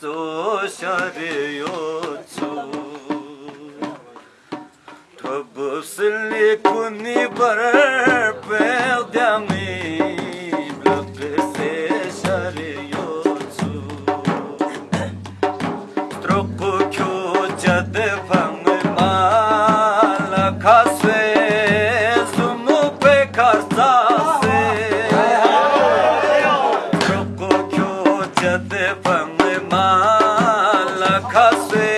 سوش رو سلیکر پے مالا خسے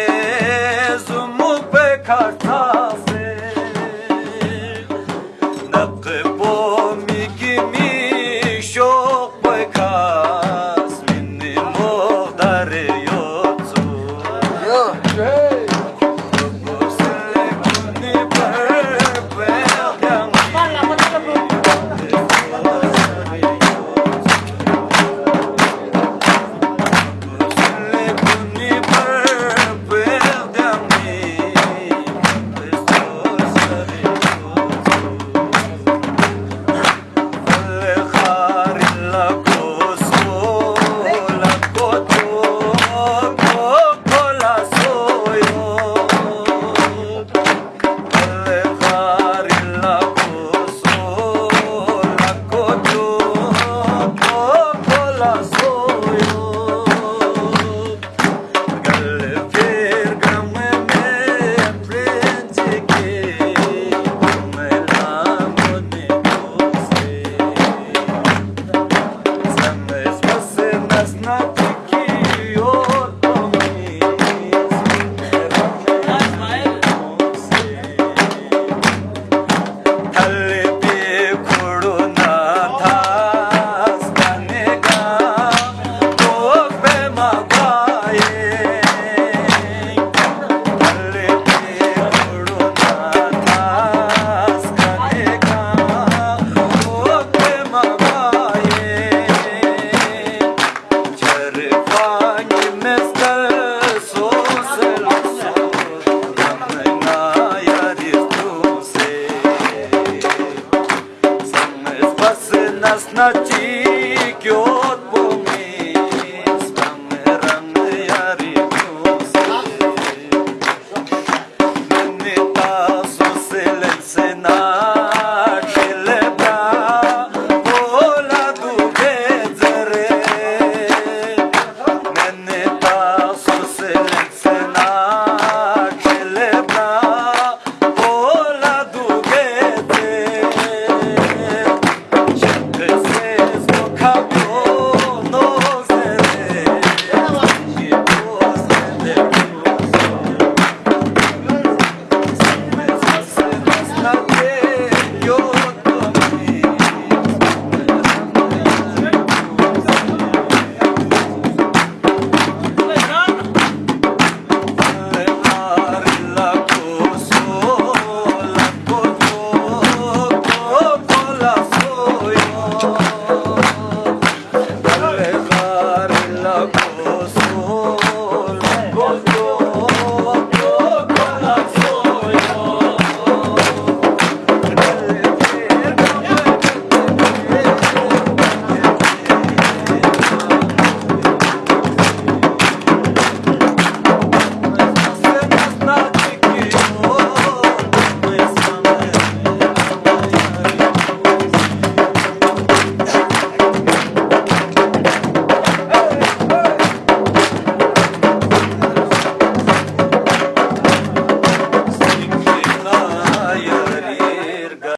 رماری